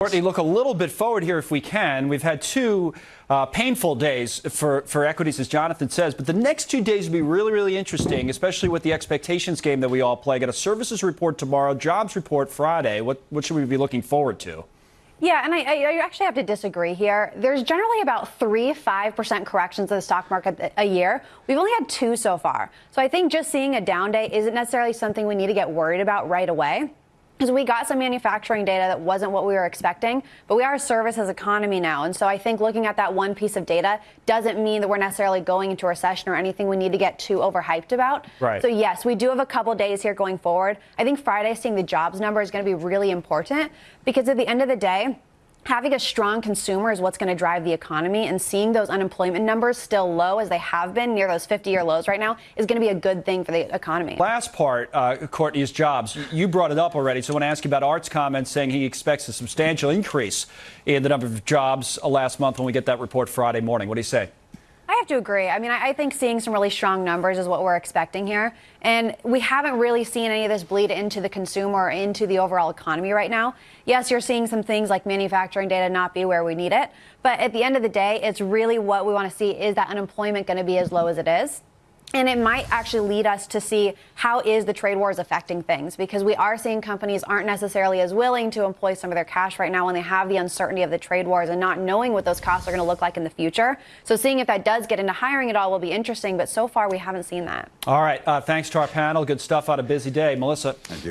Courtney, look a little bit forward here if we can. We've had two uh, painful days for, for equities, as Jonathan says, but the next two days will be really, really interesting, especially with the expectations game that we all play. Got a services report tomorrow, jobs report Friday. What, what should we be looking forward to? Yeah, and I, I, actually have to disagree here. There's generally about three, 5% corrections in the stock market a year. We've only had two so far. So I think just seeing a down day isn't necessarily something we need to get worried about right away because we got some manufacturing data that wasn't what we were expecting, but we are a services economy now. And so I think looking at that one piece of data doesn't mean that we're necessarily going into a recession or anything we need to get too overhyped about. Right. So yes, we do have a couple days here going forward. I think Friday seeing the jobs number is going to be really important because at the end of the day, having a strong consumer is what's going to drive the economy and seeing those unemployment numbers still low as they have been near those 50 year lows right now is going to be a good thing for the economy. Last part, uh, Courtney, is jobs. You brought it up already, so I want to ask you about Art's comments saying he expects a substantial increase in the number of jobs last month when we get that report Friday morning. What do you say? I to agree. I mean, I, think seeing some really strong numbers is what we're expecting here. And we haven't really seen any of this bleed into the consumer or into the overall economy right now. Yes, you're seeing some things like manufacturing data not be where we need it. But at the end of the day, it's really what we want to see is that unemployment going to be as low as it is? And it might actually lead us to see how is the trade wars affecting things because we are seeing companies aren't necessarily as willing to employ some of their cash right now when they have the uncertainty of the trade wars and not knowing what those costs are going to look like in the future. So seeing if that does get into hiring at all will be interesting, but so far we haven't seen that. All right. Uh, thanks to our panel. Good stuff on a busy day. Melissa.